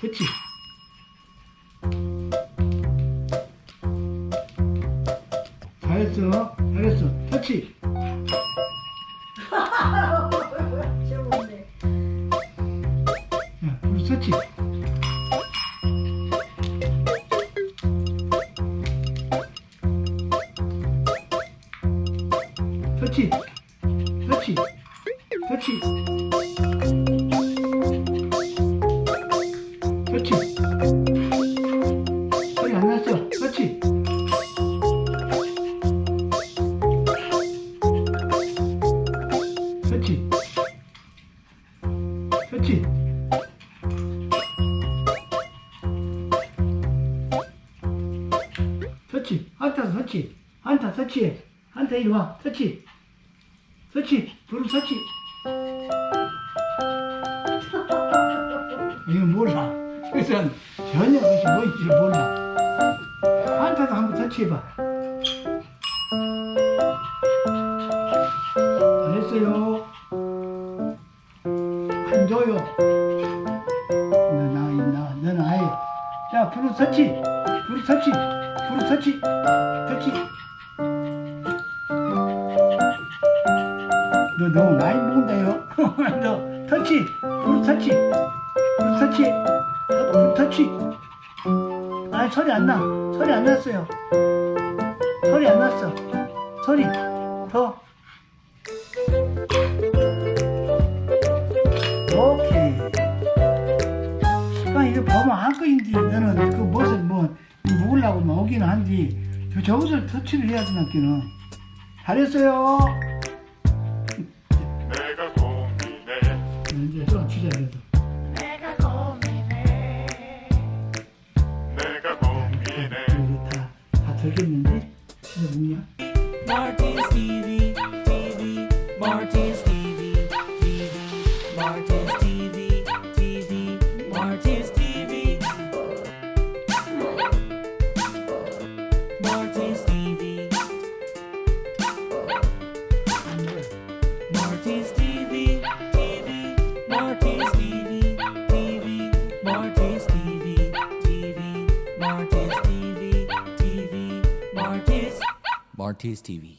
그치? 잘했어 잘했어. 터치. 야 터치 터치. 터치. 터치. 터치 터치. 터치. 터치. 한타 터치. 한타 터치해 한타 이리 와. 터치. 터치. 두루 터치. 이거 몰라. 그래서 전혀 그것이 뭔지를 몰라. 한타도 한번 터치해봐. 잘했어요 안 줘요 너나 있나 너는 아예. 자 브루 터치 브루 터치 브루 터치 터치 너 너무 많이 먹는다요? 너 터치 브루 터치 브루 터치 어, 브루 터치 아니 소리 안나. 소리 안 났어요. 소리 안 났어. 소리 더 이거 보면 한꺼인데 너는 그 무엇을 뭐 먹으려고 오기는 한디 저 저것을 터치를 해야 되나기는. 잘했어요. 내가 고민해. 이제 또 치자 그래도. 내가 고민해. 내가 고민해. 여기 다다 들겠는데? 진짜 뭐냐 Martin's TV, TV, Martin's TV, Martin Stevie. Martin TV, Martin TV, Martin TV, Martin TV, Martin Martis TV.